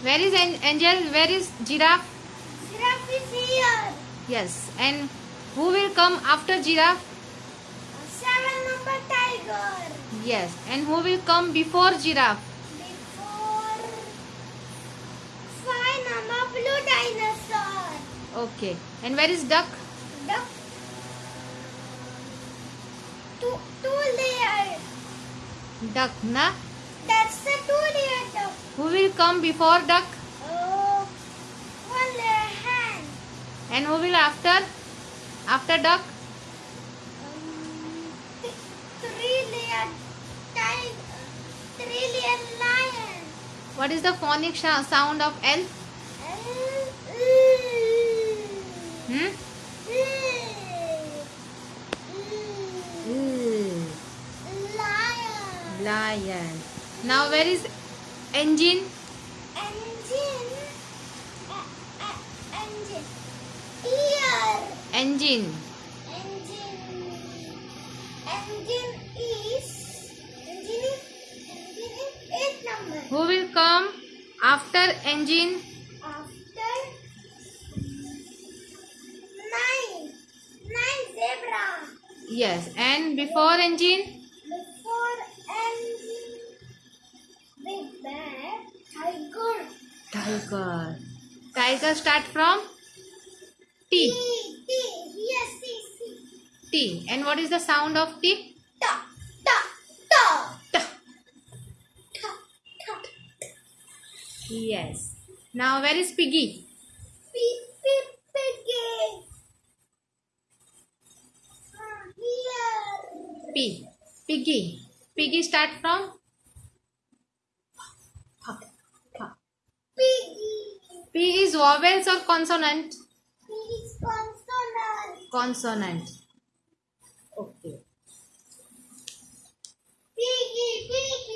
Where is Angel? Where is giraffe? Giraffe is here. Yes. And who will come after giraffe? Seven number tiger. Yes. And who will come before giraffe? Before five number blue dinosaur. Okay. And where is duck? Duck. Two two layer. Duck, na? That's the two layer duck. Who will come before duck? Oh, one hand. And who will after? After duck? Um, th- three layer tiger. Three layer lion. What is the phonic sound of L? L- Hmm? Lion. Lion. Now where is engine? Engine. E- engine. Ear. Engine. Engine. Engine is. Engine. Engine is eight number. Who will come after engine? After nine. Nine zebra. Yes. And before engine? Tiger. Tiger start from T. T. T. Yes, C. C. T. And what is the sound of T? Ta. Ta. Ta. T. Ta. Ta. Yes. Now where is piggy? Pig. Pig. Piggy. P. Piggy. Piggy start from P is vowels or consonant? P is consonant. Consonant.